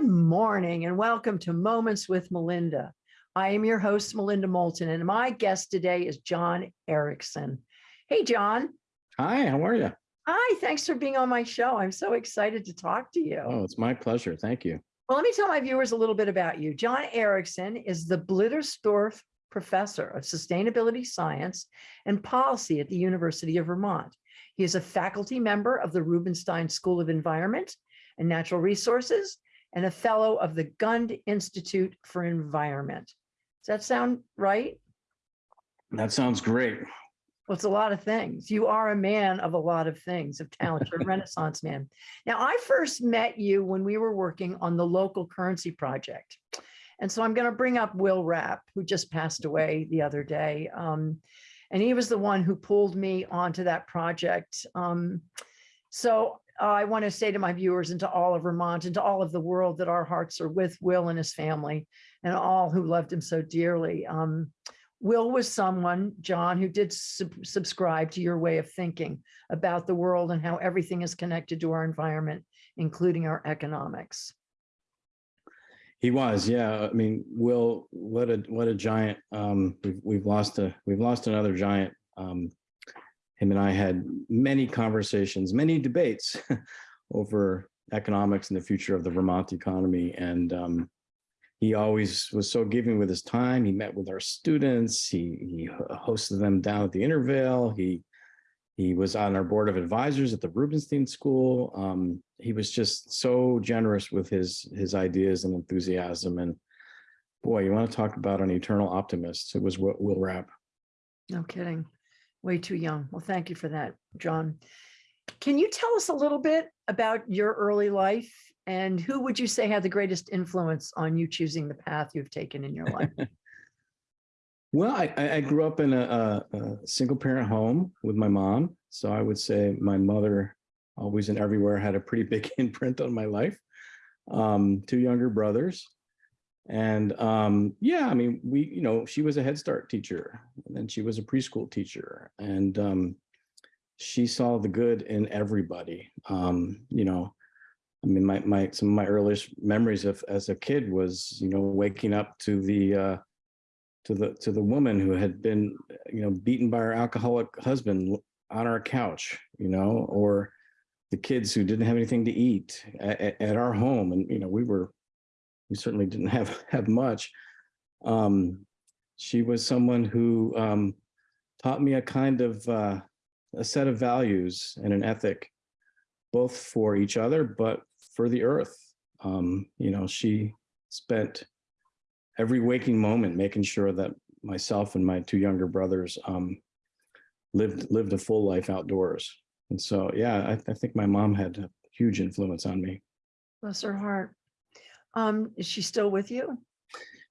Good morning and welcome to Moments with Melinda. I am your host, Melinda Moulton, and my guest today is John Erickson. Hey, John. Hi, how are you? Hi, thanks for being on my show. I'm so excited to talk to you. Oh, it's my pleasure. Thank you. Well, let me tell my viewers a little bit about you. John Erickson is the Blittersdorf Professor of Sustainability Science and Policy at the University of Vermont. He is a faculty member of the Rubenstein School of Environment and Natural Resources and a fellow of the Gund Institute for Environment. Does that sound right? That sounds great. Well, it's a lot of things. You are a man of a lot of things, of talent, you're a renaissance man. Now, I first met you when we were working on the local currency project. And so I'm going to bring up Will Rapp, who just passed away the other day. Um, and he was the one who pulled me onto that project. Um, so uh, I want to say to my viewers and to all of Vermont and to all of the world that our hearts are with Will and his family and all who loved him so dearly. Um, Will was someone, John, who did sub subscribe to your way of thinking about the world and how everything is connected to our environment, including our economics. He was, yeah. I mean, Will, what a what a giant. Um, we've we've lost a we've lost another giant. Um, him and I had many conversations, many debates over economics and the future of the Vermont economy. And um, he always was so giving with his time. He met with our students. He, he hosted them down at the Intervale. He he was on our board of advisors at the Rubenstein School. Um, he was just so generous with his his ideas and enthusiasm. And boy, you want to talk about an eternal optimist. It was Will Rapp. No kidding. Way too young. Well, thank you for that, John. Can you tell us a little bit about your early life and who would you say had the greatest influence on you choosing the path you've taken in your life? Well, I, I grew up in a, a, single parent home with my mom. So I would say my mother always and everywhere had a pretty big imprint on my life. Um, two younger brothers. And um, yeah, I mean, we, you know, she was a Head Start teacher and then she was a preschool teacher and um, she saw the good in everybody. Um, you know, I mean, my, my, some of my earliest memories of as a kid was, you know, waking up to the, uh, to the to the woman who had been you know beaten by her alcoholic husband on our couch you know or the kids who didn't have anything to eat at, at our home and you know we were we certainly didn't have have much um she was someone who um taught me a kind of uh a set of values and an ethic both for each other but for the earth um you know she spent every waking moment, making sure that myself and my two younger brothers um, lived lived a full life outdoors. And so, yeah, I, I, think my mom had a huge influence on me. Bless her heart. Um, is she still with you?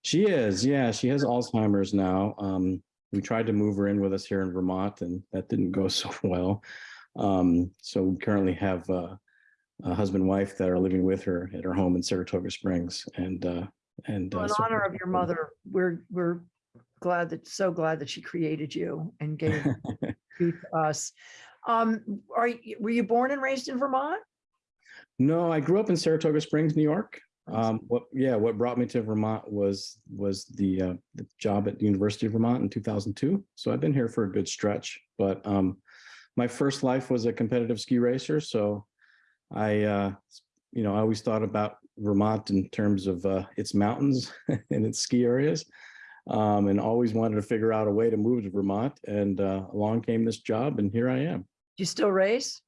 She is, yeah. She has Alzheimer's now. Um, we tried to move her in with us here in Vermont, and that didn't go so well. Um, so we currently have uh, a husband wife that are living with her at her home in Saratoga Springs, and uh, and well, uh, in so- honor of your mother, we're we're glad that so glad that she created you and gave you to us. Um, are you, were you born and raised in Vermont? No, I grew up in Saratoga Springs, New York. Um, what, yeah, what brought me to Vermont was was the, uh, the job at the University of Vermont in 2002. So I've been here for a good stretch. But um, my first life was a competitive ski racer, so I, uh, you know, I always thought about Vermont in terms of uh, its mountains and its ski areas, um, and always wanted to figure out a way to move to Vermont. And uh, along came this job, and here I am. Do you still race?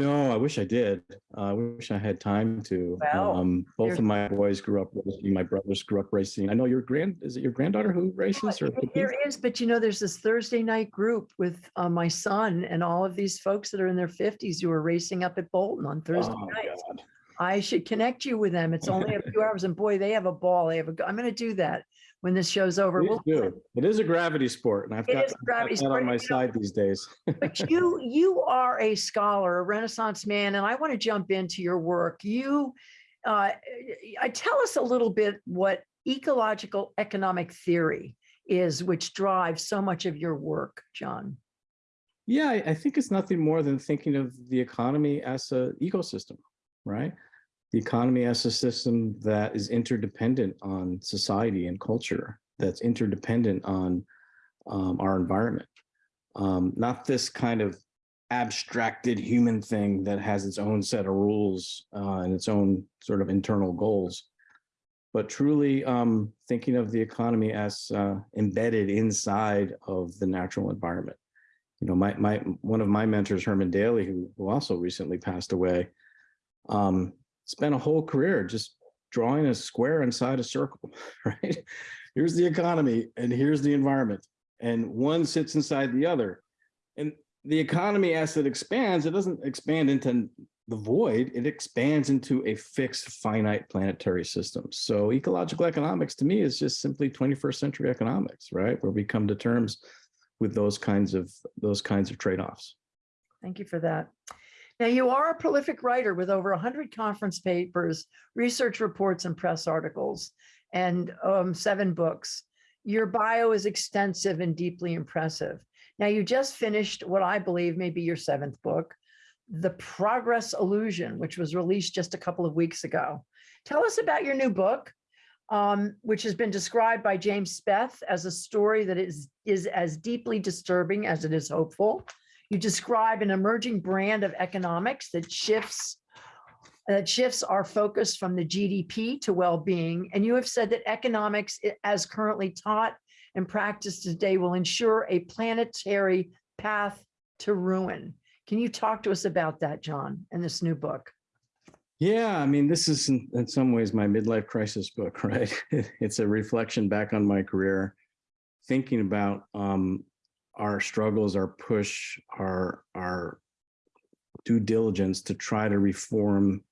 No, I wish I did. Uh, I wish I had time to. Well, um, both of my boys grew up racing. My brothers grew up racing. I know your grand is it your granddaughter who races or competes? There is, but you know, there's this Thursday night group with uh, my son and all of these folks that are in their fifties who are racing up at Bolton on Thursday Oh, nights. God. I should connect you with them. It's only a few hours and boy, they have a ball. They have a, I'm going to do that when this show's over. Please We'll- do. It is a gravity sport, and I've got, is a I've got that on my side these days. But you, you are a scholar, a Renaissance man, and I want to jump into your work. You, uh, I tell us a little bit what ecological economic theory is, which drives so much of your work, John. Yeah, I I think it's nothing more than thinking of the economy as a ecosystem, right? The economy as a system that is interdependent on society and culture, that's interdependent on um, our environment. Um, not this kind of abstracted human thing that has its own set of rules uh, and its own sort of internal goals, but truly um, thinking of the economy as uh, embedded inside of the natural environment. You know, my my one of my mentors, Herman Daly, who, who also recently passed away, um, spent a whole career just drawing a square inside a circle, right? Here's the economy and here's the environment, and one sits inside the other. And the economy, as it expands, it doesn't expand into the void, it expands into a fixed finite planetary system. So ecological economics to me is just simply 21st century economics, right? Where we come to terms with those kinds of those kinds of trade-offs. Thank you for that. Now, you are a prolific writer with over 100 conference papers, research reports, and press articles, and um, seven books. Your bio is extensive and deeply impressive. Now, you just finished what I believe may be your seventh book, The Progress Illusion, which was released just a couple of weeks ago. Tell us about your new book, um, which has been described by James Speth as a story that is, is as deeply disturbing as it is hopeful. You describe an emerging brand of economics that shifts that shifts our focus from the GDP to well-being. And you have said that economics as currently taught and practiced today will ensure a planetary path to ruin. Can you talk to us about that, John, in this new book? Yeah, I mean, this is in, in some ways my midlife crisis book, right? it's a reflection back on my career, thinking about um, our struggles, our push, our our due diligence to try to reform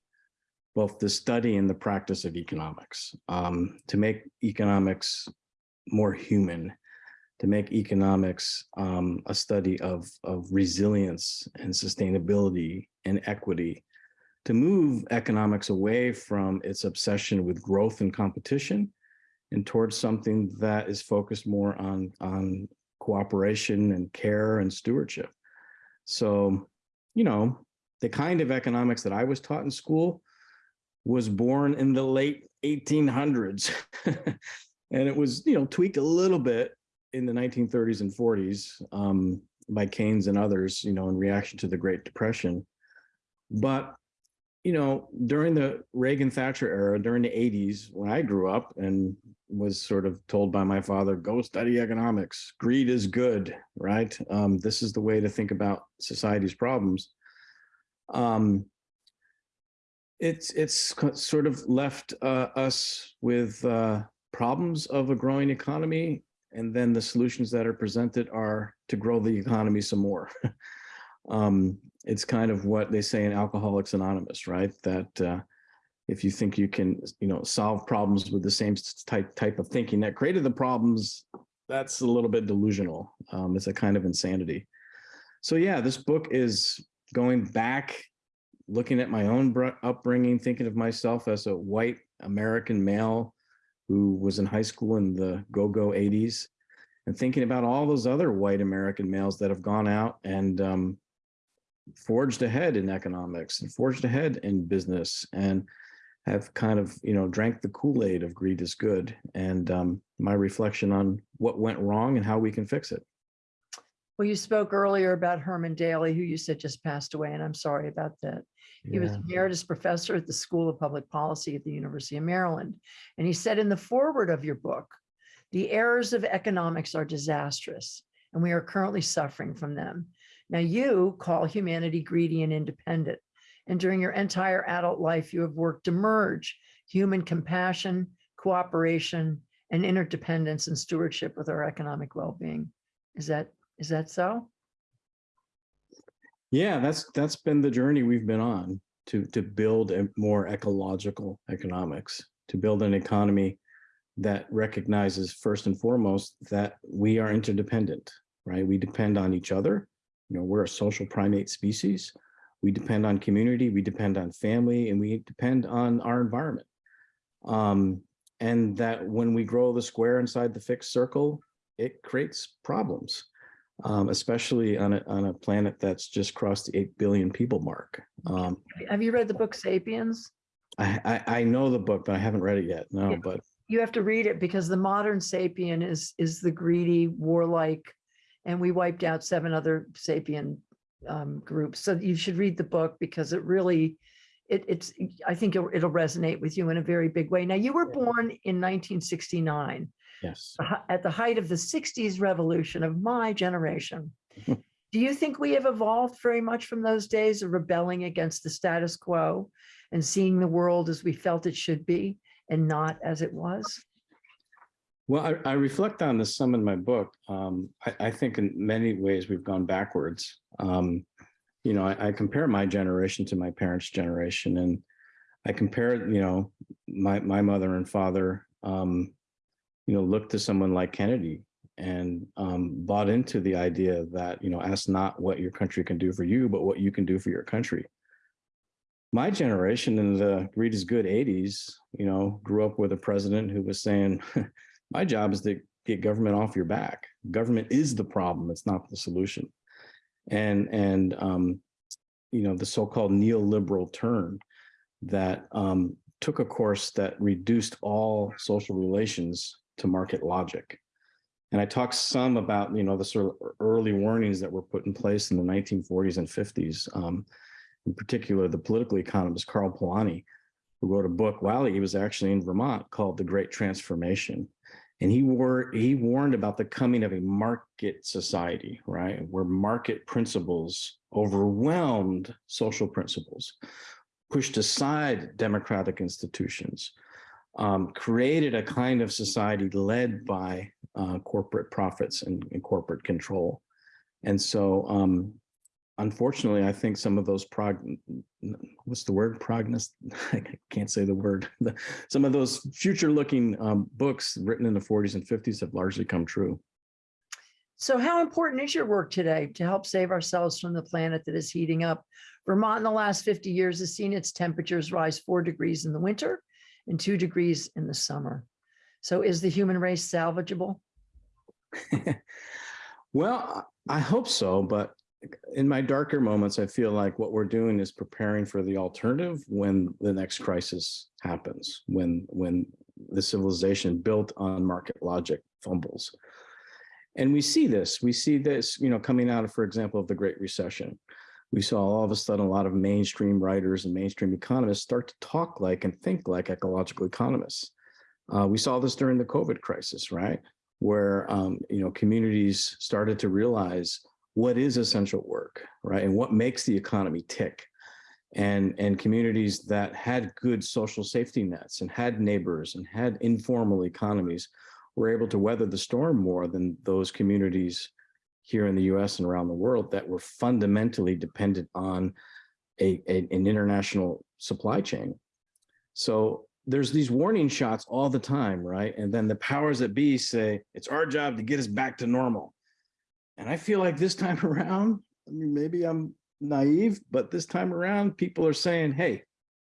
both the study and the practice of economics, um, to make economics more human, to make economics um, a study of, of resilience and sustainability and equity, to move economics away from its obsession with growth and competition and towards something that is focused more on, on cooperation and care and stewardship. So, you know, the kind of economics that I was taught in school was born in the late 1800s. and it was, you know, tweaked a little bit in the 1930s and 40s um, by Keynes and others, you know, in reaction to the Great Depression. But, you know, during the Reagan Thatcher era, during the 80s, when I grew up and was sort of told by my father, go study economics, greed is good, right? Um, this is the way to think about society's problems. Um, it's it's sort of left uh, us with uh, problems of a growing economy, and then the solutions that are presented are to grow the economy some more. um, it's kind of what they say in Alcoholics Anonymous, right? That uh, if you think you can, you know, solve problems with the same type type of thinking that created the problems, that's a little bit delusional. Um, it's a kind of insanity. So yeah, this book is going back looking at my own upbringing, thinking of myself as a white American male who was in high school in the go-go 80s, and thinking about all those other white American males that have gone out and um, forged ahead in economics and forged ahead in business and have kind of, you know, drank the Kool-Aid of greed is good. And um, my reflection on what went wrong and how we can fix it. Well, you spoke earlier about Herman Daly, who you said just passed away, and I'm sorry about that. He was Yeah. emeritus professor at the School of Public Policy at the University of Maryland. And he said in the foreword of your book, the errors of economics are disastrous, and we are currently suffering from them. Now, you call humanity greedy and independent. And during your entire adult life, you have worked to merge human compassion, cooperation, and interdependence and stewardship with our economic well-being. Is that, is that so? Yeah, that's that's been the journey we've been on to to build a more ecological economics, to build an economy that recognizes first and foremost that we are interdependent, right? We depend on each other. You know, we're a social primate species. We depend on community, we depend on family, and we depend on our environment. Um, and that when we grow the square inside the fixed circle, it creates problems um, especially on a, on a planet that's just crossed the 8 billion people mark. Um, Have you read the book Sapiens? I, I, I know the book, but I haven't read it yet. No, Yeah. but You have to read it because the modern sapien is, is the greedy, warlike, and we wiped out seven other sapien um, groups. So you should read the book because it really, it, it's, I think it'll, it'll resonate with you in a very big way. Now, you were born in 1969. yes. at the height of the 60s revolution of my generation. Do you think we have evolved very much from those days of rebelling against the status quo and seeing the world as we felt it should be and not as it was? Well, I, I reflect on this some in my book. Um, I, I think in many ways we've gone backwards. Um, you know, I, I compare my generation to my parents' generation, and I compare, you know, my my mother and father, um, you know, looked to someone like Kennedy and um, bought into the idea that you know, ask not what your country can do for you, but what you can do for your country. My generation in the greed is good 80s, you know, grew up with a president who was saying, my job is to get government off your back. Government is the problem. It's not the solution. And, and, um, you know, the so-called neoliberal turn that um, took a course that reduced all social relations to market logic. And I talked some about, you know, the sort of early warnings that were put in place in the 1940s and 50s. Um, in particular, the political economist Karl Polanyi, who wrote a book while he was actually in Vermont called The Great Transformation. And he, war he warned about the coming of a market society, right? Where market principles overwhelmed social principles, pushed aside democratic institutions, um, created a kind of society led by uh, corporate profits and, and corporate control. And so, um, unfortunately, I think some of those prog, what's the word? Prognost, I can't say the word. Some of those future-looking um, books written in the 40s and 50s have largely come true. So how important is your work today to help save ourselves from the planet that is heating up? Vermont in the last 50 years has seen its temperatures rise four degrees in the winter and two degrees in the summer. So is the human race salvageable? Well, I hope so, but in my darker moments, I feel like what we're doing is preparing for the alternative when the next crisis happens, when when the civilization built on market logic fumbles. And we see this, we see this, you know, coming out of, for example, of the Great Recession. We saw all of a sudden a lot of mainstream writers and mainstream economists start to talk like and think like ecological economists. Uh, we saw this during the COVID crisis, right? Where, um, you know, communities started to realize what is essential work, right? And what makes the economy tick. And, and communities that had good social safety nets and had neighbors and had informal economies were able to weather the storm more than those communities here in the US and around the world that were fundamentally dependent on a, a- an international supply chain. So there's these warning shots all the time, right? And then the powers that be say, it's our job to get us back to normal. And I feel like this time around, I mean, maybe I'm naive, but this time around, people are saying, hey,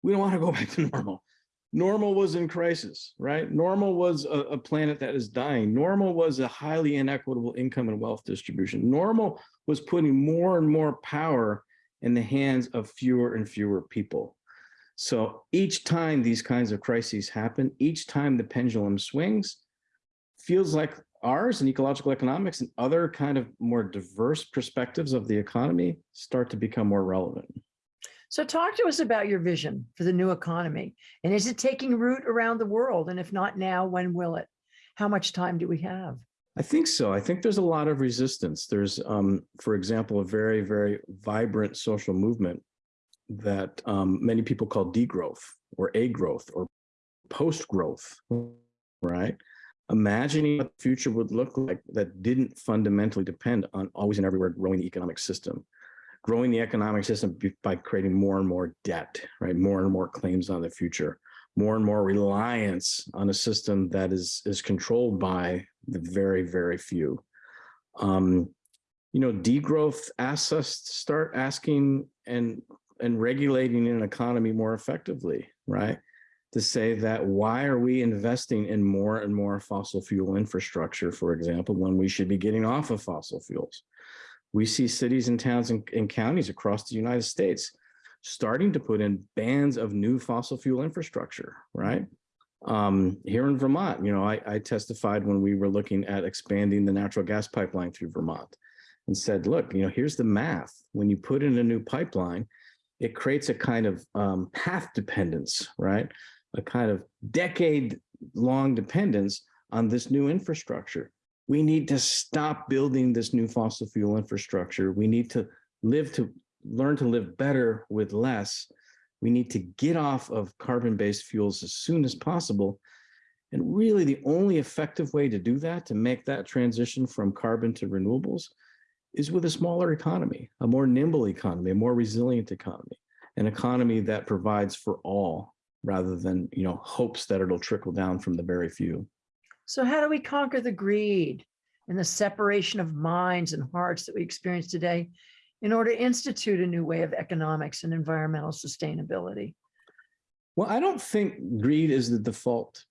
we don't want to go back to normal. Normal was in crisis, right? Normal was a, a planet that is dying. Normal was a highly inequitable income and wealth distribution. Normal was putting more and more power in the hands of fewer and fewer people. So each time these kinds of crises happen, each time the pendulum swings, feels like ours and ecological economics and other kind of more diverse perspectives of the economy start to become more relevant. So talk to us about your vision for the new economy. And is it taking root around the world? And if not now, when will it? How much time do we have? I think so. I think there's a lot of resistance. There's, um, for example, a very, very vibrant social movement that um, many people call degrowth or a growth or post growth, right? Imagining what the future would look like that didn't fundamentally depend on always and everywhere growing the economic system, growing the economic system by creating more and more debt, right? More and more claims on the future, more and more reliance on a system that is is controlled by the very, very few. Um, you know, degrowth asks us to start asking and and regulating an economy more effectively, right? To say that why are we investing in more and more fossil fuel infrastructure, for example, when we should be getting off of fossil fuels? We see cities and towns and, and counties across the United States starting to put in bands of new fossil fuel infrastructure, right? Um, here in Vermont, you know, I, I testified when we were looking at expanding the natural gas pipeline through Vermont and said, look, you know, here's the math. When you put in a new pipeline, it creates a kind of um, path dependence, right? A kind of decade long dependence on this new infrastructure. We need to stop building this new fossil fuel infrastructure. We need to live to learn to live better with less. We need to get off of carbon-based fuels as soon as possible. And really the only effective way to do that, to make that transition from carbon to renewables, is with a smaller economy, a more nimble economy, a more resilient economy, an economy that provides for all rather than, you know, hopes that it'll trickle down from the very few. So how do we conquer the greed and the separation of minds and hearts that we experience today in order to institute a new way of economics and environmental sustainability? Well, I don't think greed is the default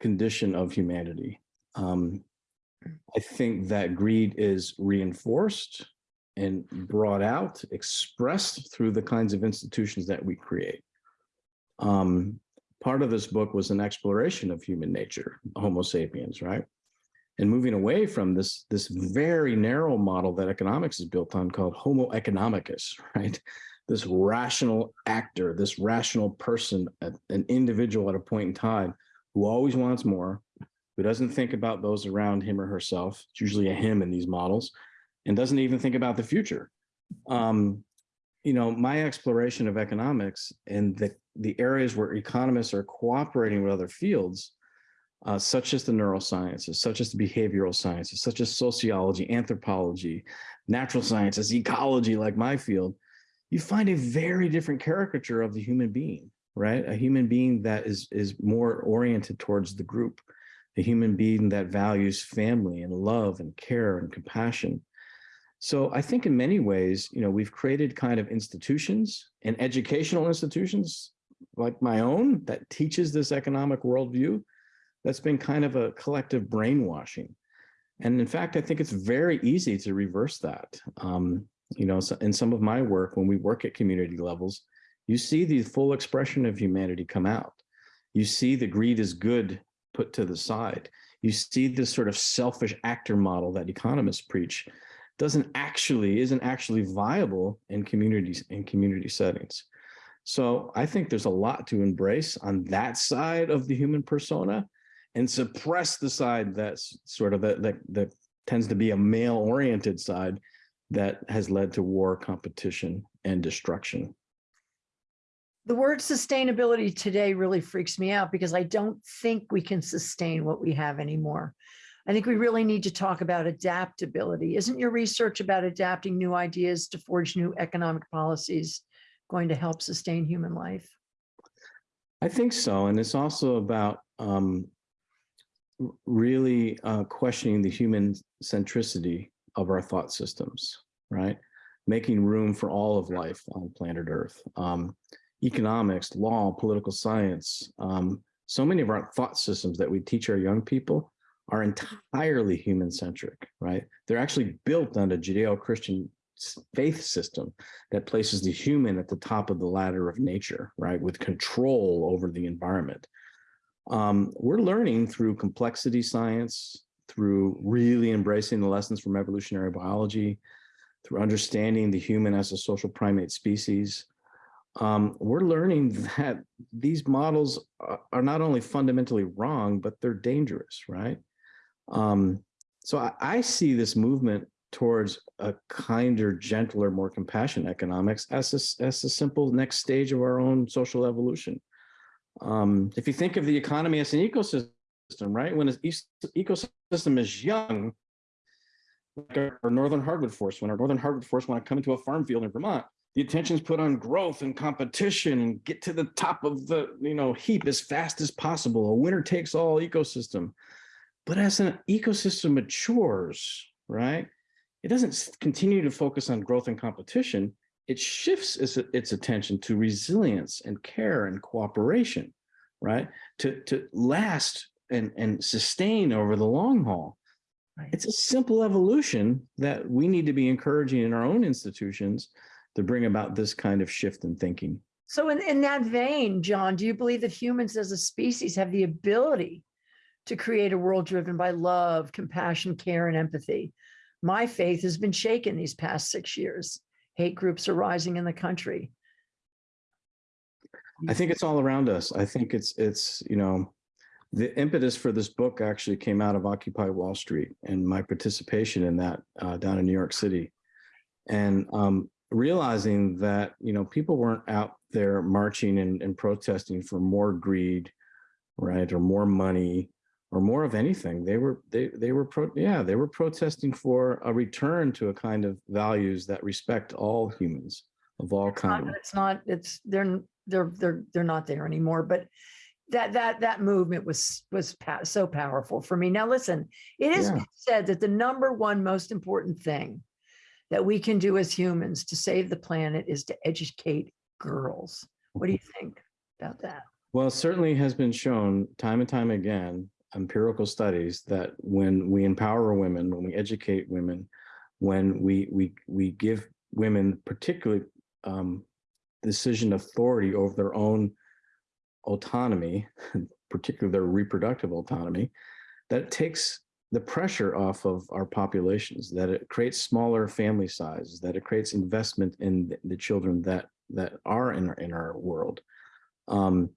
condition of humanity. Um, I think that greed is reinforced and brought out, expressed through the kinds of institutions that we create. Um, part of this book was an exploration of human nature, Homo sapiens, right? And moving away from this, this very narrow model that economics is built on called Homo economicus, right? This rational actor, this rational person, an individual at a point in time who always wants more, who doesn't think about those around him or herself, it's usually a him in these models, and doesn't even think about the future. Um, you know, my exploration of economics and the, the areas where economists are cooperating with other fields, uh, such as the neurosciences, such as the behavioral sciences, such as sociology, anthropology, natural sciences, ecology, like my field, you find a very different caricature of the human being, right? A human being that is, is more oriented towards the group, a human being that values family and love and care and compassion. So I think in many ways, you know, we've created kind of institutions and educational institutions like my own that teaches this economic worldview that's been kind of a collective brainwashing. And in fact, I think it's very easy to reverse that. Um, you know, so in some of my work, when we work at community levels, you see the full expression of humanity come out. You see the greed is good put to the side. You see this sort of selfish actor model that economists preach doesn't actually, isn't actually viable in communities, in community settings. So I think there's a lot to embrace on that side of the human persona and suppress the side that's sort of that, that, that tends to be a male oriented side that has led to war, competition, and destruction. The word sustainability today really freaks me out because I don't think we can sustain what we have anymore. I think we really need to talk about adaptability. Isn't your research about adapting new ideas to forge new economic policies going to help sustain human life? I think so. And it's also about um, really uh, questioning the human centricity of our thought systems, right? Making room for all of life on planet Earth. Um, economics, law, political science, um, so many of our thought systems that we teach our young people are entirely human-centric, right? They're actually built on a Judeo-Christian faith system that places the human at the top of the ladder of nature, right? With control over the environment. Um, we're learning through complexity science, through really embracing the lessons from evolutionary biology, through understanding the human as a social primate species, um, we're learning that these models are not only fundamentally wrong, but they're dangerous, right? Um, so I, I, see this movement towards a kinder, gentler, more compassionate economics as a, as a simple next stage of our own social evolution. Um, if you think of the economy as an ecosystem, right? When an ecosystem is young, like our, our northern hardwood forest, when our northern hardwood forest want to come into a farm field in Vermont, the attention is put on growth and competition and get to the top of the you know heap as fast as possible a winner takes all ecosystem but as an ecosystem matures right it doesn't continue to focus on growth and competition it shifts its, its attention to resilience and care and cooperation right to to last and and sustain over the long haul right. it's a simple evolution that we need to be encouraging in our own institutions to bring about this kind of shift in thinking. So in, in that vein, John, do you believe that humans as a species have the ability to create a world driven by love, compassion, care, and empathy? My faith has been shaken these past six years. Hate groups are rising in the country. I think it's all around us. I think it's it's you know the impetus for this book actually came out of Occupy Wall Street and my participation in that uh, down in New York City, and um, realizing that you know people weren't out there marching and, and protesting for more greed, right, or more money, or more of anything. They were they they were pro yeah they were protesting for a return to a kind of values that respect all humans of all kinds. it's not, it's, they're, they're, they're, they're not there anymore, but that, that, that movement was, was so powerful for me. Now, listen, it is Yeah. said that the number one most important thing that we can do as humans to save the planet is to educate girls. What do you think about that? Well, certainly has been shown time and time again, empirical studies that when we empower women, when we educate women, when we we we give women particularly um, decision authority over their own autonomy, particularly their reproductive autonomy, that takes the pressure off of our populations, that it creates smaller family sizes, that it creates investment in the, children that that are in our, in our world. Um,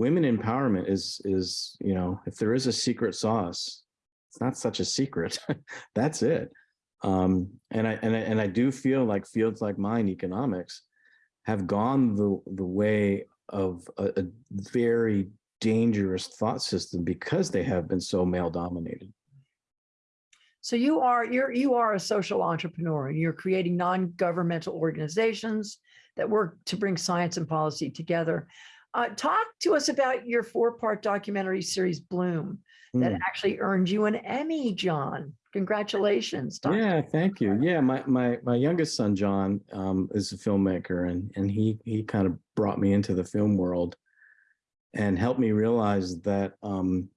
women empowerment is is you know if there is a secret sauce, it's not such a secret. That's it. Um, and I and I, and I do feel like fields like mine, economics, have gone the the way of a, a very dangerous thought system because they have been so male dominated. So you are, you're, you are a social entrepreneur and you're creating non-governmental organizations that work to bring science and policy together. Uh, talk to us about your four-part documentary series Bloom that Mm. actually earned you an Emmy, John. Congratulations. Dr. Yeah, thank you. Yeah, my my my youngest son John um, is a filmmaker, and and he he kind of brought me into the film world, and helped me realize that um,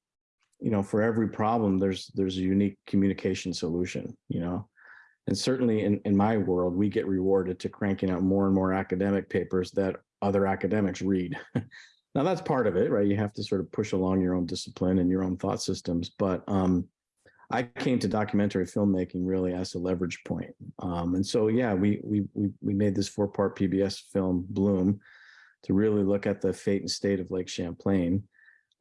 you know for every problem there's there's a unique communication solution. You know, and certainly in in my world we get rewarded to cranking out more and more academic papers that other academics read. now that's part of it, right? You have to sort of push along your own discipline and your own thought systems, but um, I came to documentary filmmaking really as a leverage point. Um, and so, yeah, we, we, we, we made this four part PBS film Bloom to really look at the fate and state of Lake Champlain,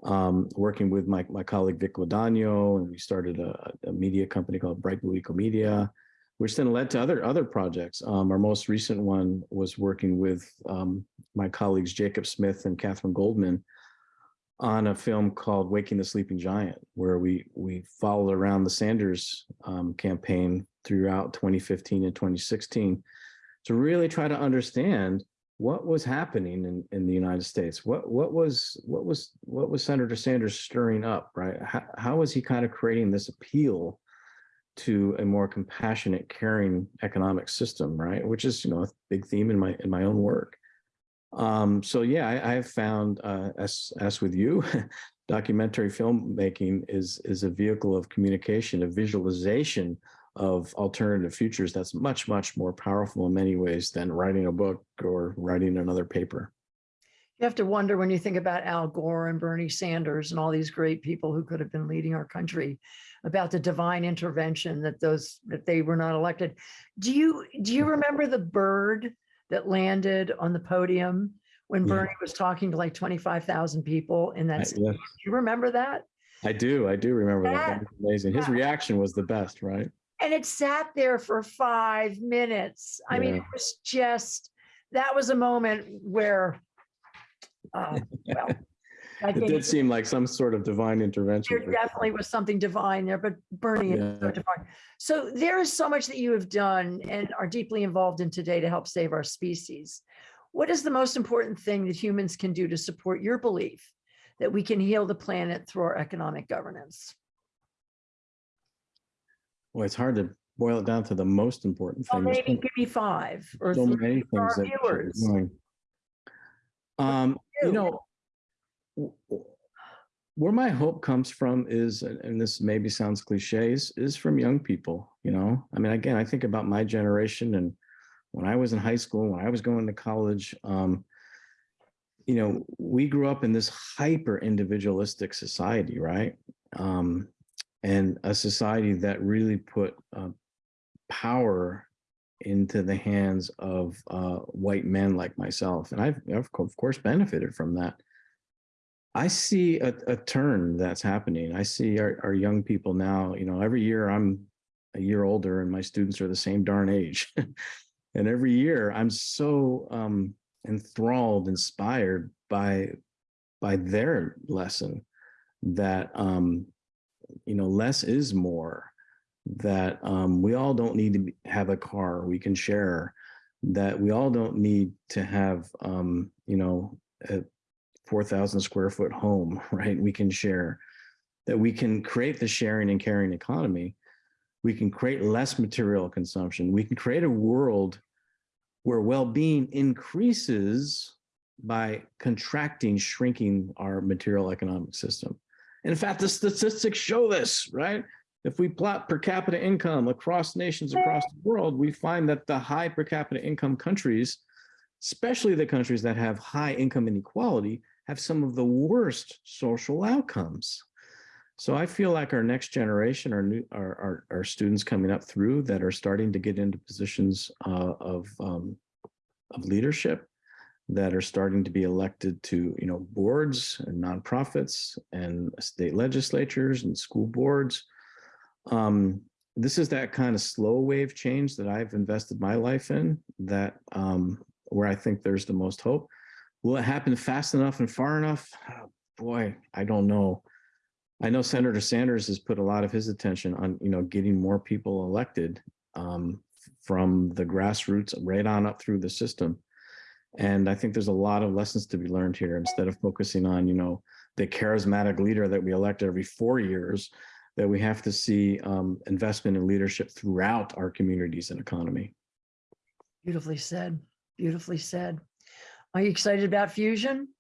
um, working with my, my colleague Vic Ladagno, and we started a, a media company called Bright Blue Eco Media, which then led to other, other projects. Um, our most recent one was working with um, my colleagues Jacob Smith and Catherine Goldman on a film called Waking the Sleeping Giant, where we we followed around the Sanders um, campaign throughout 2015 and 2016 to really try to understand what was happening in, in the United States. What what was what was what was Senator Sanders stirring up, right? How, how was he kind of creating this appeal to a more compassionate, caring economic system, right? Which is, you know, a big theme in my in my own work. Um, so yeah, I, have found, uh, as as with you, documentary filmmaking is is a vehicle of communication, a visualization of alternative futures that's much much more powerful in many ways than writing a book or writing another paper. You have to wonder when you think about Al Gore and Bernie Sanders and all these great people who could have been leading our country about the divine intervention that those that they were not elected. Do you do you remember the bird that landed on the podium when Yeah. Bernie was talking to like 25,000 people in that? I, stadium? yes, Do you remember that? I do. I do remember that. That That- was amazing. His reaction was the best, right? And it sat there for five minutes. I mean, it was just, that was a moment where, uh, well, I It did seem like some sort of divine intervention. there definitely was something divine there, but Bernie is so divine. So there is so much that you have done and are deeply involved in today to help save our species. What is the most important thing that humans can do to support your belief that we can heal the planet through our economic governance? Well, it's hard to boil it down to the most important Well, thing. There's maybe give me five or so many our things that you viewers. Um, you know, where my hope comes from is, and and this maybe sounds cliches, is from young people, you know? I mean, again, I think about my generation and when I was in high school, when I was going to college, um, you know, we grew up in this hyper individualistic society, right? Um, and a society that really put uh, power into the hands of uh, white men like myself. And I've, of course benefited from that. I see a, a turn that's happening. I see our, our young people now, you know, every year I'm a year older and my students are the same darn age. and every year I'm so um, enthralled, inspired by, by their lesson that, um, you know, less is more that um, we all don't need to have a car we can share, that we all don't need to have, um, you know, a 4,000 square foot home, right? We can share, that we can create the sharing and caring economy. We can create less material consumption. We can create a world where well-being increases by contracting, shrinking our material economic system. In fact, the statistics show this, right? If we plot per capita income across nations across the world, we find that the high per capita income countries, especially the countries that have high income inequality, have some of the worst social outcomes. So I feel like our next generation, our new, our, our, our students coming up through that are starting to get into positions uh, of, um, of leadership, that are starting to be elected to, you know, boards and nonprofits and state legislatures and school boards. Um, this is that kind of slow wave change that I've invested my life in that um, where I think there's the most hope. Will it happen fast enough and far enough? Oh, boy, I don't know. I know Senator Sanders has put a lot of his attention on, you know, getting more people elected um, from the grassroots right on up through the system. And I think there's a lot of lessons to be learned here instead of focusing on, you know, the charismatic leader that we elect every four years, that we have to see um, investment in leadership throughout our communities and economy. Beautifully said, beautifully said. Are you excited about fusion?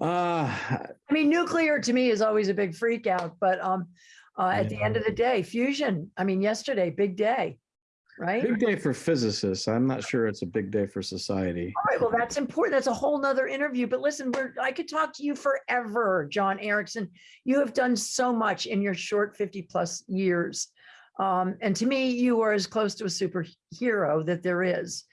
Uh, I mean, nuclear to me is always a big freak out, but um, uh, at the end of the day, fusion, I mean, yesterday, big day, right? big day for physicists. I'm not sure it's a big day for society. All right, well, that's important. That's a whole nother interview, but listen, we're, I could talk to you forever, John Erickson. You have done so much in your short 50 plus years. Um, and to me, you are as close to a superhero that there is.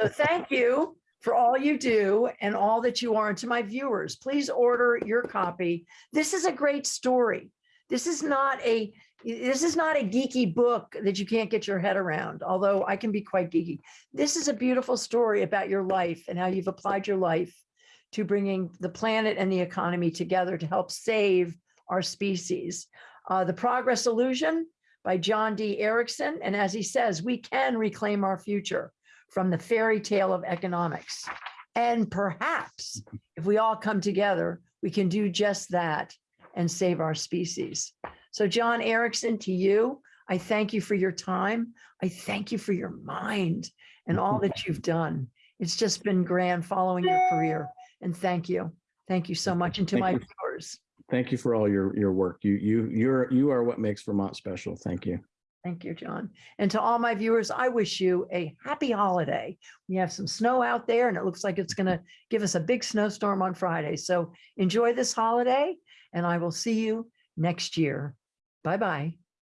So thank you for all you do and all that you are. And to my viewers, please order your copy. This is a great story. This is not a this is not a geeky book that you can't get your head around, although I can be quite geeky. This is a beautiful story about your life and how you've applied your life to bringing the planet and the economy together to help save our species. Uh, the Progress Illusion by John D. Erickson. And as he says, we can reclaim our future from the fairy tale of economics. And perhaps if we all come together, we can do just that and save our species. So John Erickson, to you, I thank you for your time. I thank you for your mind and all that you've done. It's just been grand following your career. And thank you. Thank you so much. And to Thank my you. viewers, Thank you for all your, your work. You, you, you're, you are what makes Vermont special. Thank you. thank you, John. And to all my viewers, I wish you a happy holiday. We have some snow out there and it looks like it's going to give us a big snowstorm on Friday. So enjoy this holiday and I will see you next year. Bye-bye.